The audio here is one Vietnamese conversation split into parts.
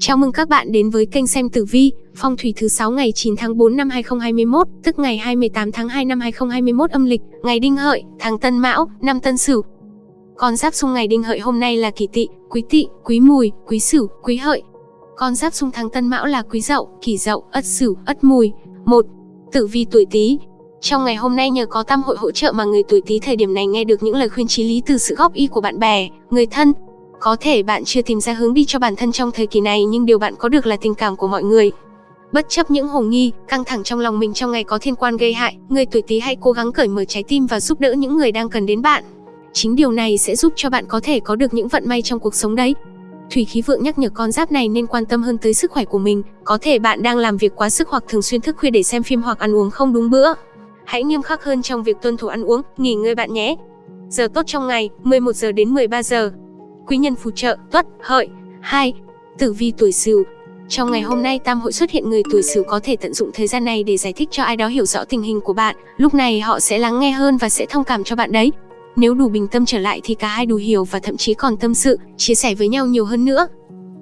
Chào mừng các bạn đến với kênh xem tử vi, phong thủy thứ 6 ngày 9 tháng 4 năm 2021, tức ngày 28 tháng 2 năm 2021 âm lịch, ngày Đinh Hợi, tháng Tân Mão, năm Tân Sửu. Con giáp xung ngày Đinh Hợi hôm nay là Kỷ Tỵ, Quý Tỵ, Quý Mùi, Quý Sửu, Quý Hợi. Con giáp xung tháng Tân Mão là Quý Dậu, Kỷ Dậu, Ất Sửu, Ất Mùi. 1. Tử vi tuổi Tý. Trong ngày hôm nay nhờ có tam hội hỗ trợ mà người tuổi Tý thời điểm này nghe được những lời khuyên chí lý từ sự góp ý của bạn bè, người thân, có thể bạn chưa tìm ra hướng đi cho bản thân trong thời kỳ này nhưng điều bạn có được là tình cảm của mọi người. Bất chấp những hồ nghi, căng thẳng trong lòng mình trong ngày có thiên quan gây hại, người tuổi Tý hãy cố gắng cởi mở trái tim và giúp đỡ những người đang cần đến bạn. Chính điều này sẽ giúp cho bạn có thể có được những vận may trong cuộc sống đấy. Thủy khí vượng nhắc nhở con giáp này nên quan tâm hơn tới sức khỏe của mình, có thể bạn đang làm việc quá sức hoặc thường xuyên thức khuya để xem phim hoặc ăn uống không đúng bữa. Hãy nghiêm khắc hơn trong việc tuân thủ ăn uống, nghỉ ngơi bạn nhé. Giờ tốt trong ngày, 11 giờ đến 13 giờ quý nhân phù trợ, tuất, hợi. 2. Tử vi tuổi Sửu. Trong ngày hôm nay tam hội xuất hiện người tuổi Sửu có thể tận dụng thời gian này để giải thích cho ai đó hiểu rõ tình hình của bạn, lúc này họ sẽ lắng nghe hơn và sẽ thông cảm cho bạn đấy. Nếu đủ bình tâm trở lại thì cả hai đủ hiểu và thậm chí còn tâm sự, chia sẻ với nhau nhiều hơn nữa.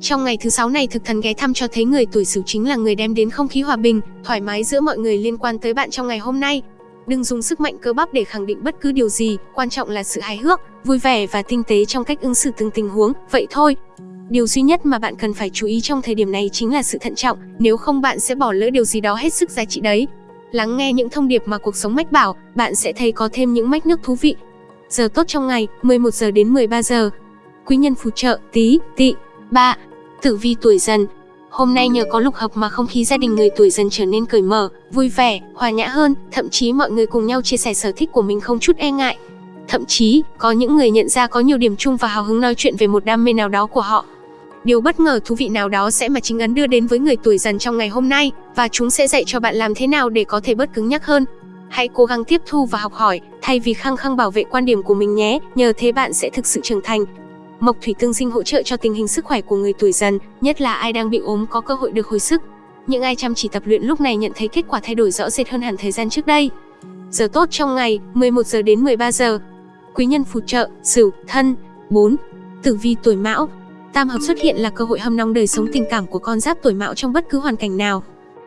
Trong ngày thứ sáu này thực thần ghé thăm cho thấy người tuổi Sửu chính là người đem đến không khí hòa bình, thoải mái giữa mọi người liên quan tới bạn trong ngày hôm nay. Đừng dùng sức mạnh cơ bắp để khẳng định bất cứ điều gì, quan trọng là sự hài hước, vui vẻ và tinh tế trong cách ứng xử từng tình huống, vậy thôi. Điều duy nhất mà bạn cần phải chú ý trong thời điểm này chính là sự thận trọng, nếu không bạn sẽ bỏ lỡ điều gì đó hết sức giá trị đấy. Lắng nghe những thông điệp mà cuộc sống mách bảo, bạn sẽ thấy có thêm những mách nước thú vị. Giờ tốt trong ngày, 11 giờ đến 13 giờ. Quý nhân phù trợ, tí, tị. ba Tử vi tuổi dần, Hôm nay nhờ có lục hợp mà không khí gia đình người tuổi dần trở nên cởi mở, vui vẻ, hòa nhã hơn, thậm chí mọi người cùng nhau chia sẻ sở thích của mình không chút e ngại. Thậm chí, có những người nhận ra có nhiều điểm chung và hào hứng nói chuyện về một đam mê nào đó của họ. Điều bất ngờ thú vị nào đó sẽ mà chính ấn đưa đến với người tuổi dần trong ngày hôm nay, và chúng sẽ dạy cho bạn làm thế nào để có thể bớt cứng nhắc hơn. Hãy cố gắng tiếp thu và học hỏi, thay vì khăng khăng bảo vệ quan điểm của mình nhé, nhờ thế bạn sẽ thực sự trưởng thành, Mộc thủy tương sinh hỗ trợ cho tình hình sức khỏe của người tuổi dần, nhất là ai đang bị ốm có cơ hội được hồi sức. Những ai chăm chỉ tập luyện lúc này nhận thấy kết quả thay đổi rõ rệt hơn hẳn thời gian trước đây. Giờ tốt trong ngày, 11 giờ đến 13 giờ. Quý nhân phù trợ, Sửu, Thân. 4. Tử vi tuổi Mão. Tam hợp xuất hiện là cơ hội hâm nóng đời sống tình cảm của con giáp tuổi Mão trong bất cứ hoàn cảnh nào.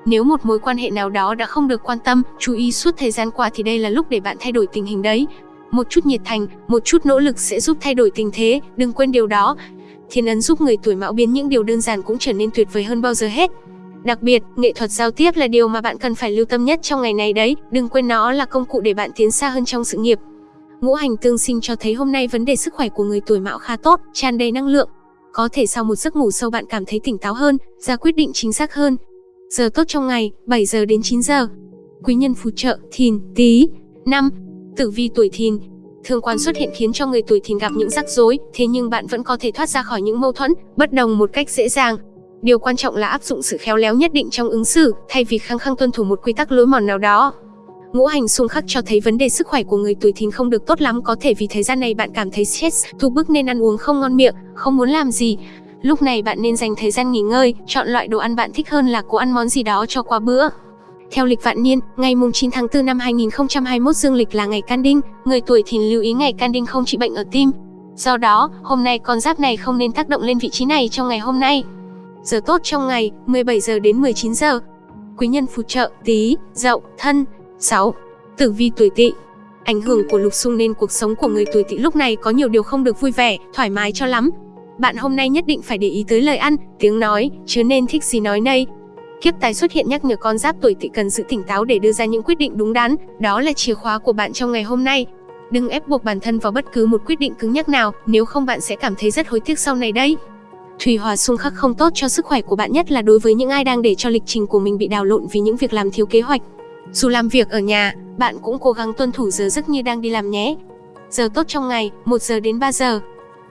Nếu một mối quan hệ nào đó đã không được quan tâm, chú ý suốt thời gian qua thì đây là lúc để bạn thay đổi tình hình đấy. Một chút nhiệt thành, một chút nỗ lực sẽ giúp thay đổi tình thế, đừng quên điều đó. Thiên ấn giúp người tuổi mão biến những điều đơn giản cũng trở nên tuyệt vời hơn bao giờ hết. Đặc biệt, nghệ thuật giao tiếp là điều mà bạn cần phải lưu tâm nhất trong ngày này đấy, đừng quên nó là công cụ để bạn tiến xa hơn trong sự nghiệp. Ngũ hành tương sinh cho thấy hôm nay vấn đề sức khỏe của người tuổi mão khá tốt, tràn đầy năng lượng. Có thể sau một giấc ngủ sâu bạn cảm thấy tỉnh táo hơn, ra quyết định chính xác hơn. Giờ tốt trong ngày, 7 giờ đến 9 giờ. Quý nhân phù trợ, thìn, tí. 5. Tử vi tuổi thìn, thương quan xuất hiện khiến cho người tuổi thìn gặp những rắc rối, thế nhưng bạn vẫn có thể thoát ra khỏi những mâu thuẫn, bất đồng một cách dễ dàng. Điều quan trọng là áp dụng sự khéo léo nhất định trong ứng xử, thay vì khăng khăng tuân thủ một quy tắc lối mòn nào đó. Ngũ hành xung khắc cho thấy vấn đề sức khỏe của người tuổi thìn không được tốt lắm, có thể vì thời gian này bạn cảm thấy stress, thu bức nên ăn uống không ngon miệng, không muốn làm gì. Lúc này bạn nên dành thời gian nghỉ ngơi, chọn loại đồ ăn bạn thích hơn là cố ăn món gì đó cho qua bữa. Theo lịch vạn niên, ngày 9 tháng 4 năm 2021 dương lịch là ngày can đinh, người tuổi thìn lưu ý ngày can đinh không trị bệnh ở tim. Do đó, hôm nay con giáp này không nên tác động lên vị trí này trong ngày hôm nay. Giờ tốt trong ngày, 17 giờ đến 19 giờ. Quý nhân phù trợ, tí, dậu, thân. 6. Tử vi tuổi tỵ Ảnh hưởng của lục xung nên cuộc sống của người tuổi tỵ lúc này có nhiều điều không được vui vẻ, thoải mái cho lắm. Bạn hôm nay nhất định phải để ý tới lời ăn, tiếng nói, chứ nên thích gì nói nấy, Kiếp tài xuất hiện nhắc nhở con giáp tuổi tỵ cần sự tỉnh táo để đưa ra những quyết định đúng đắn, đó là chìa khóa của bạn trong ngày hôm nay. Đừng ép buộc bản thân vào bất cứ một quyết định cứng nhắc nào, nếu không bạn sẽ cảm thấy rất hối tiếc sau này đấy. Thủy hòa xung khắc không tốt cho sức khỏe của bạn nhất là đối với những ai đang để cho lịch trình của mình bị đào lộn vì những việc làm thiếu kế hoạch. Dù làm việc ở nhà, bạn cũng cố gắng tuân thủ giờ giấc như đang đi làm nhé. Giờ tốt trong ngày, 1 giờ đến 3 giờ.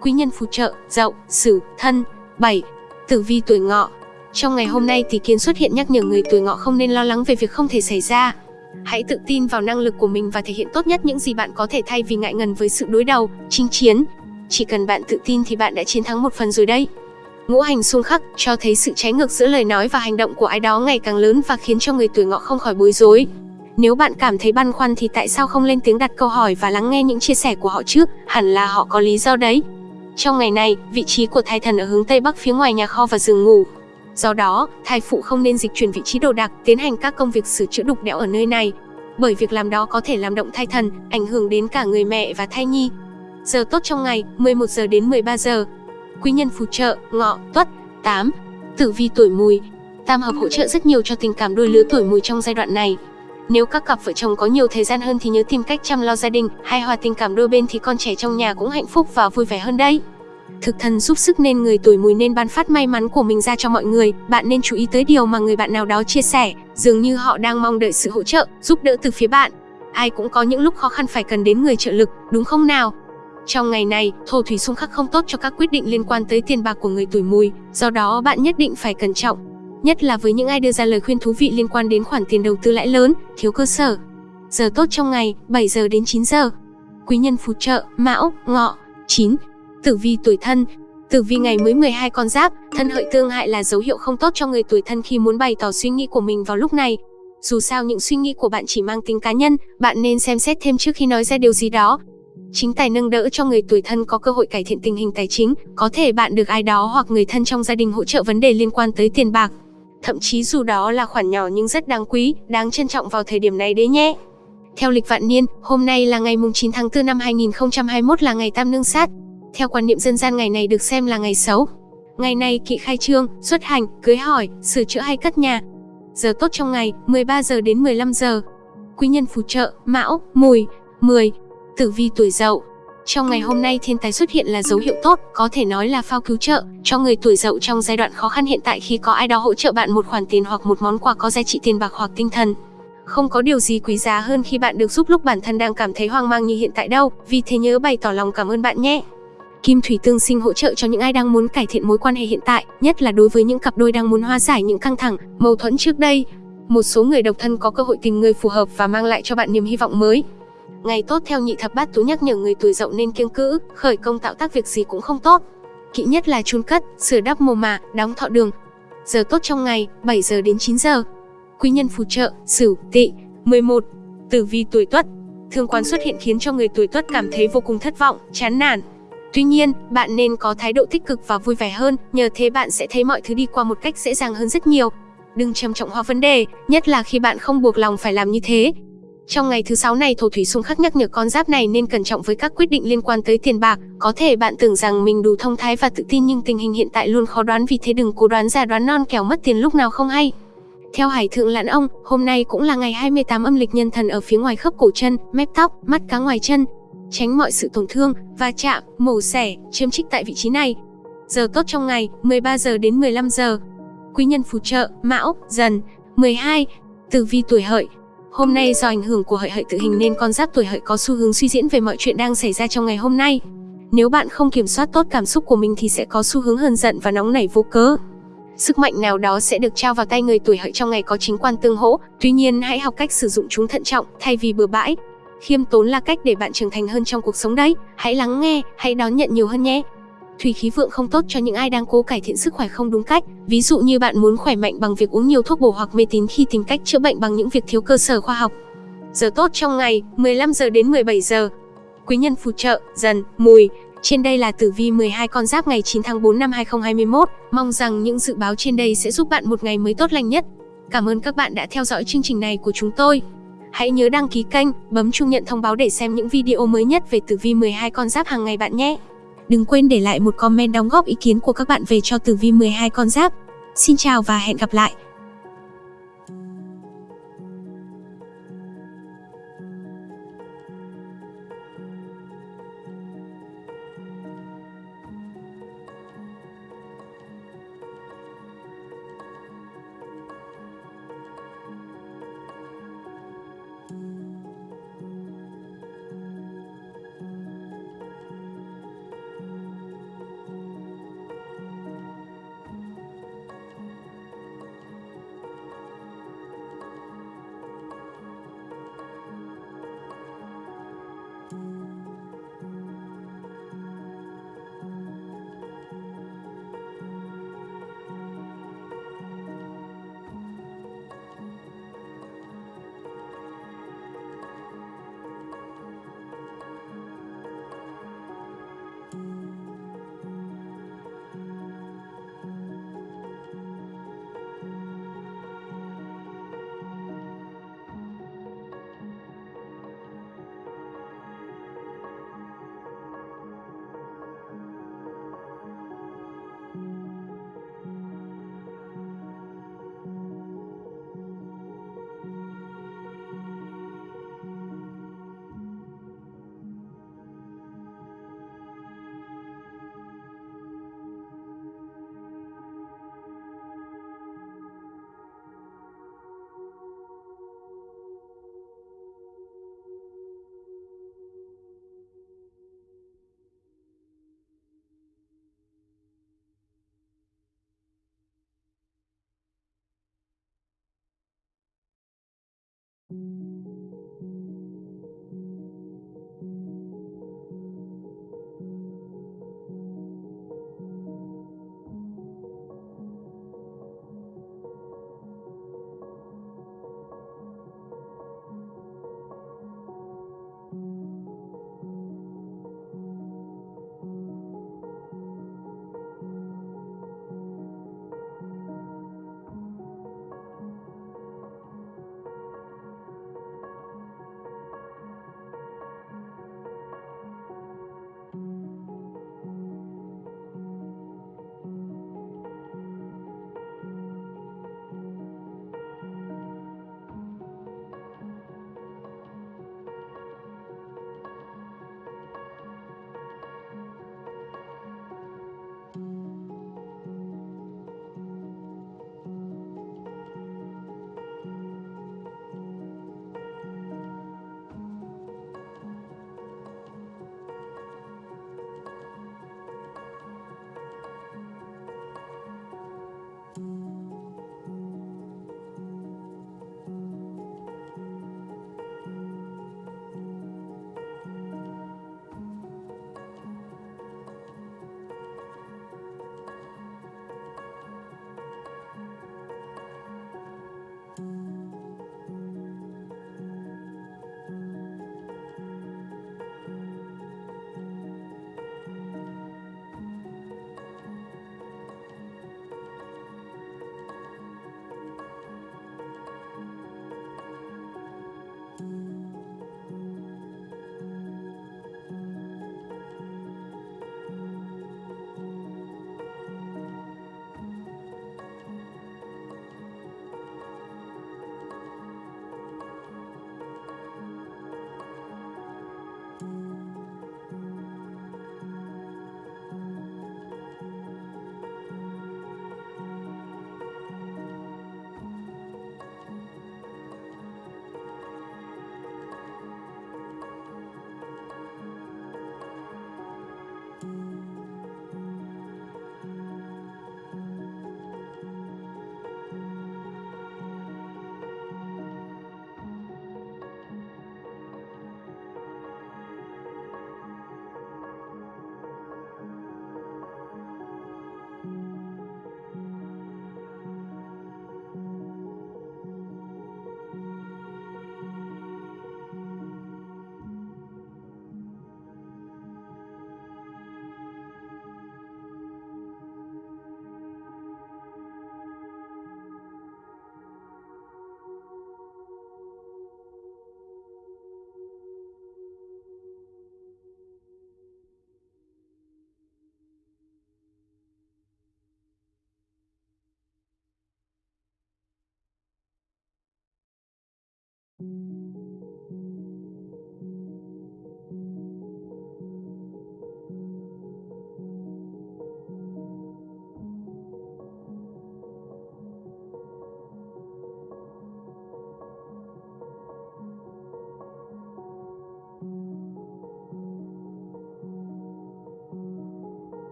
Quý nhân phù trợ, dậu, sửu, thân. 7. Tử vi tuổi ngọ, trong ngày hôm nay thì kiến xuất hiện nhắc nhở người tuổi ngọ không nên lo lắng về việc không thể xảy ra. Hãy tự tin vào năng lực của mình và thể hiện tốt nhất những gì bạn có thể thay vì ngại ngần với sự đối đầu, chinh chiến. Chỉ cần bạn tự tin thì bạn đã chiến thắng một phần rồi đấy. Ngũ hành xung khắc cho thấy sự trái ngược giữa lời nói và hành động của ai đó ngày càng lớn và khiến cho người tuổi ngọ không khỏi bối rối. Nếu bạn cảm thấy băn khoăn thì tại sao không lên tiếng đặt câu hỏi và lắng nghe những chia sẻ của họ trước, hẳn là họ có lý do đấy. Trong ngày này, vị trí của thái thần ở hướng Tây Bắc phía ngoài nhà kho và giường ngủ, Do đó, thai phụ không nên dịch chuyển vị trí đồ đạc, tiến hành các công việc sửa chữa đục đẽo ở nơi này, bởi việc làm đó có thể làm động thai thần, ảnh hưởng đến cả người mẹ và thai nhi. Giờ tốt trong ngày, 11 giờ đến 13 giờ. Quý nhân phù trợ, ngọ, tuất, 8. Tử vi tuổi mùi. Tam hợp hỗ trợ rất nhiều cho tình cảm đôi lứa tuổi mùi trong giai đoạn này. Nếu các cặp vợ chồng có nhiều thời gian hơn thì nhớ tìm cách chăm lo gia đình, hay hòa tình cảm đôi bên thì con trẻ trong nhà cũng hạnh phúc và vui vẻ hơn đấy. Thực thần giúp sức nên người tuổi mùi nên ban phát may mắn của mình ra cho mọi người, bạn nên chú ý tới điều mà người bạn nào đó chia sẻ, dường như họ đang mong đợi sự hỗ trợ, giúp đỡ từ phía bạn. Ai cũng có những lúc khó khăn phải cần đến người trợ lực, đúng không nào? Trong ngày này, thổ thủy xung khắc không tốt cho các quyết định liên quan tới tiền bạc của người tuổi mùi, do đó bạn nhất định phải cẩn trọng. Nhất là với những ai đưa ra lời khuyên thú vị liên quan đến khoản tiền đầu tư lãi lớn, thiếu cơ sở. Giờ tốt trong ngày, 7 giờ đến 9 giờ. Quý nhân phù trợ, Mão, Ngọ, 9. Tử vi tuổi thân, Tử vi ngày mới 12 con giáp, thân hợi tương hại là dấu hiệu không tốt cho người tuổi thân khi muốn bày tỏ suy nghĩ của mình vào lúc này. Dù sao những suy nghĩ của bạn chỉ mang tính cá nhân, bạn nên xem xét thêm trước khi nói ra điều gì đó. Chính tài nâng đỡ cho người tuổi thân có cơ hội cải thiện tình hình tài chính, có thể bạn được ai đó hoặc người thân trong gia đình hỗ trợ vấn đề liên quan tới tiền bạc. Thậm chí dù đó là khoản nhỏ nhưng rất đáng quý, đáng trân trọng vào thời điểm này đấy nhé. Theo lịch vạn niên, hôm nay là ngày 9 tháng 4 năm 2021 là ngày Tam Nương Sát, theo quan niệm dân gian ngày này được xem là ngày xấu. Ngày này kỵ khai trương, xuất hành, cưới hỏi, sửa chữa hay cất nhà. Giờ tốt trong ngày, 13 giờ đến 15 giờ. Quý nhân phù trợ, Mão, Mùi, 10. Tử vi tuổi Dậu. Trong ngày hôm nay thiên tài xuất hiện là dấu hiệu tốt, có thể nói là phao cứu trợ cho người tuổi Dậu trong giai đoạn khó khăn hiện tại khi có ai đó hỗ trợ bạn một khoản tiền hoặc một món quà có giá trị tiền bạc hoặc tinh thần. Không có điều gì quý giá hơn khi bạn được giúp lúc bản thân đang cảm thấy hoang mang như hiện tại đâu, vì thế nhớ bày tỏ lòng cảm ơn bạn nhé. Kim thủy tương sinh hỗ trợ cho những ai đang muốn cải thiện mối quan hệ hiện tại, nhất là đối với những cặp đôi đang muốn hóa giải những căng thẳng, mâu thuẫn trước đây. Một số người độc thân có cơ hội tìm người phù hợp và mang lại cho bạn niềm hy vọng mới. Ngày tốt theo nhị thập bát tú nhắc nhở người tuổi dậu nên kiêng cữ, khởi công tạo tác việc gì cũng không tốt. Kỵ nhất là chun cất, sửa đắp mồ mả, đóng thọ đường. Giờ tốt trong ngày, 7 giờ đến 9 giờ. Quý nhân phù trợ, Sửu, Tỵ. 11. Tử vi tuổi Tuất. Thương quan xuất hiện khiến cho người tuổi Tuất cảm thấy vô cùng thất vọng, chán nản, Tuy nhiên, bạn nên có thái độ tích cực và vui vẻ hơn, nhờ thế bạn sẽ thấy mọi thứ đi qua một cách dễ dàng hơn rất nhiều. Đừng trầm trọng hóa vấn đề, nhất là khi bạn không buộc lòng phải làm như thế. Trong ngày thứ sáu này, thổ thủy xung khắc nhắc nhở con giáp này nên cẩn trọng với các quyết định liên quan tới tiền bạc. Có thể bạn tưởng rằng mình đủ thông thái và tự tin nhưng tình hình hiện tại luôn khó đoán vì thế đừng cố đoán già đoán non kẻo mất tiền lúc nào không hay. Theo Hải Thượng Lãn Ông, hôm nay cũng là ngày 28 âm lịch nhân thần ở phía ngoài khớp cổ chân, mép tóc, mắt cá ngoài chân, tránh mọi sự tổn thương, va chạm, mổ xẻ, chiếm trích tại vị trí này. Giờ tốt trong ngày, 13 giờ đến 15 giờ. Quý nhân phù trợ, Mão, Dần, 12. Tử vi tuổi hợi. Hôm nay do ảnh hưởng của hợi hợi tự hình nên con giáp tuổi hợi có xu hướng suy diễn về mọi chuyện đang xảy ra trong ngày hôm nay. Nếu bạn không kiểm soát tốt cảm xúc của mình thì sẽ có xu hướng hờn giận và nóng nảy vô cớ. Sức mạnh nào đó sẽ được trao vào tay người tuổi hợi trong ngày có chính quan tương hỗ, tuy nhiên hãy học cách sử dụng chúng thận trọng thay vì bừa bãi, Khiêm tốn là cách để bạn trưởng thành hơn trong cuộc sống đấy. Hãy lắng nghe, hãy đón nhận nhiều hơn nhé. Thủy khí vượng không tốt cho những ai đang cố cải thiện sức khỏe không đúng cách. Ví dụ như bạn muốn khỏe mạnh bằng việc uống nhiều thuốc bổ hoặc mê tín khi tìm cách chữa bệnh bằng những việc thiếu cơ sở khoa học. Giờ tốt trong ngày, 15 giờ đến 17 giờ. Quý nhân phù trợ, dần, mùi. Trên đây là tử vi 12 con giáp ngày 9 tháng 4 năm 2021. Mong rằng những dự báo trên đây sẽ giúp bạn một ngày mới tốt lành nhất. Cảm ơn các bạn đã theo dõi chương trình này của chúng tôi. Hãy nhớ đăng ký kênh, bấm chuông nhận thông báo để xem những video mới nhất về tử vi 12 con giáp hàng ngày bạn nhé. Đừng quên để lại một comment đóng góp ý kiến của các bạn về cho tử vi 12 con giáp. Xin chào và hẹn gặp lại.